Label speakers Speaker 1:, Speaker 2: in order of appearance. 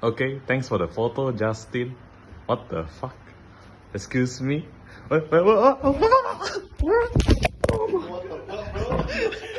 Speaker 1: Okay, thanks for the photo, Justin. What the fuck? Excuse me?